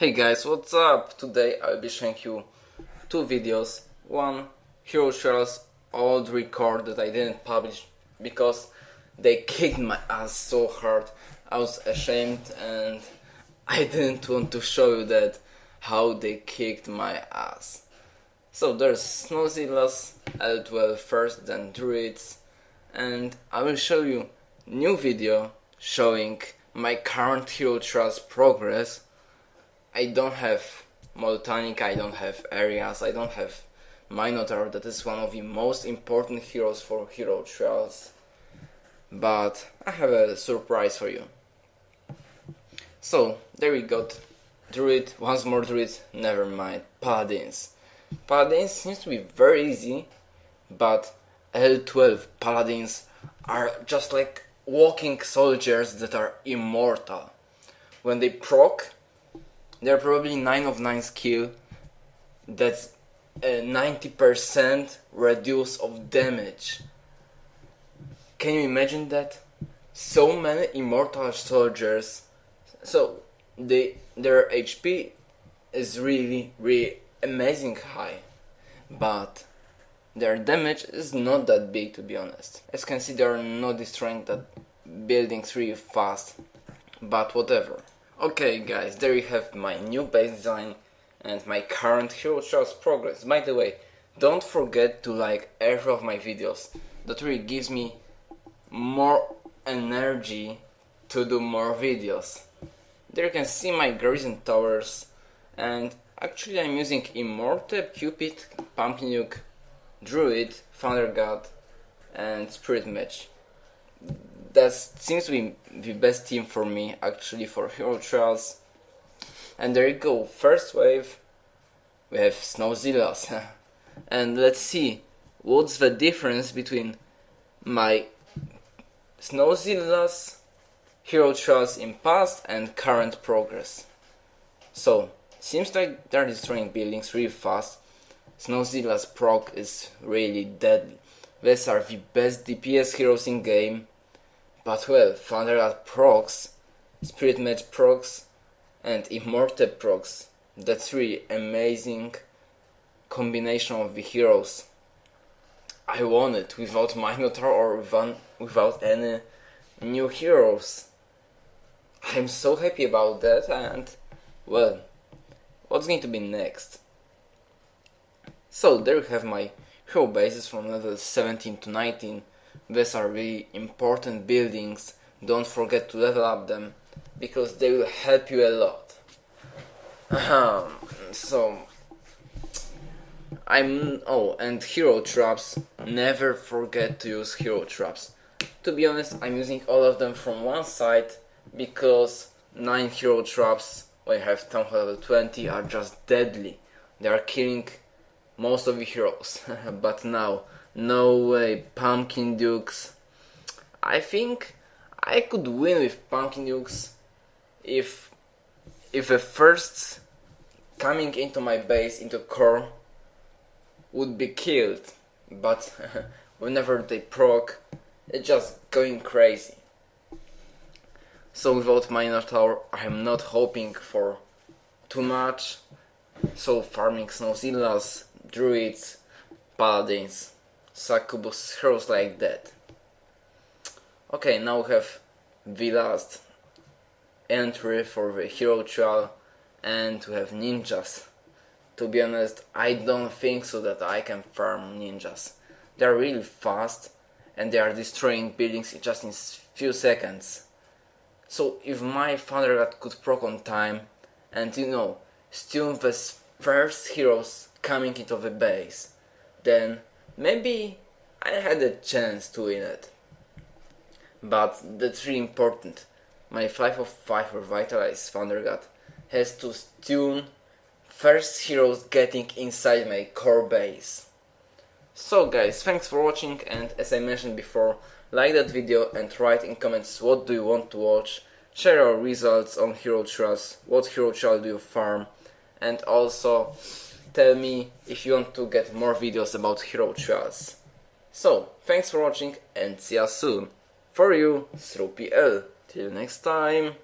Hey guys, what's up? Today I'll be showing you two videos. One, Hero Trials old record that I didn't publish because they kicked my ass so hard. I was ashamed and I didn't want to show you that how they kicked my ass. So there's Snowzillas, L12 first, then Druids, and I will show you new video showing my current Hero Trials progress. I don't have Moltanic, I don't have Arias, I don't have Minotaur, that is one of the most important heroes for Hero Trials. But I have a surprise for you. So, there we got Druid, once more Druid, never mind, Paladins. Paladins seems to be very easy, but L12 Paladins are just like walking soldiers that are immortal. When they proc, they're probably 9 of 9 skill, that's a 90% reduce of damage. Can you imagine that? So many immortal soldiers, so they their HP is really really amazing high, but their damage is not that big to be honest. As you can see, they are not destroying that buildings really fast, but whatever. Okay guys, there you have my new base design and my current Hero Trials progress. By the way, don't forget to like every of my videos. That really gives me more energy to do more videos. There you can see my garrison towers and actually I'm using Imhotep, Cupid, Pumpkin Duke, Druid, Thunder God and Spirit Mage. That seems to be the best team for me actually for Hero Trials and there you go, first wave, we have Snowzillas. and let's see, what's the difference between my Snowzillas Hero Trials in past and current progress. So, seems like they're destroying buildings really fast. Snowzilla's proc is really deadly. These are the best DPS heroes in game. But well, Thunderlord procs, Spirit Mage procs, and immortal procs. The three amazing combination of the heroes. I won it without Minotaur or without any new heroes. I'm so happy about that and well, what's going to be next? So there you have my hero bases from level 17 to 19. These are really important buildings, don't forget to level up them because they will help you a lot. So I'm oh and hero traps. Never forget to use hero traps. To be honest, I'm using all of them from one side because nine hero traps when you have town level 20 are just deadly. They are killing most of the heroes. but now, no way, Pumpkin Dukes. I think I could win with Pumpkin Dukes if if a first coming into my base into core would be killed. But whenever they proc it's just going crazy. So without Minotaur I'm not hoping for too much. So farming Snowzillas, Druids, Paladins, Succubus, heroes like that okay now we have the last entry for the hero trial and we have ninjas. To be honest, I don't think so that I can farm ninjas. They are really fast and they are destroying buildings just in few seconds. So if my father could proc on time and you know, steal the first heroes coming into the base, then maybe I had a chance to win it. But that's really important my 5 of 5 revitalized Thunder God has to stun first heroes getting inside my core base. So guys, thanks for watching and as I mentioned before, like that video and write in comments what do you want to watch, share your results on Hero Trials, what Hero Trial do you farm, and also tell me if you want to get more videos about Hero Trials. So, thanks for watching and see you soon. For you, L. Till next time.